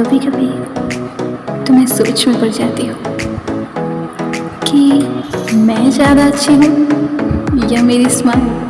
तो कभी कभी तो मैं सोच में पड़ जाती हूँ कि मैं ज़्यादा अच्छी हूँ या मेरी स्माइल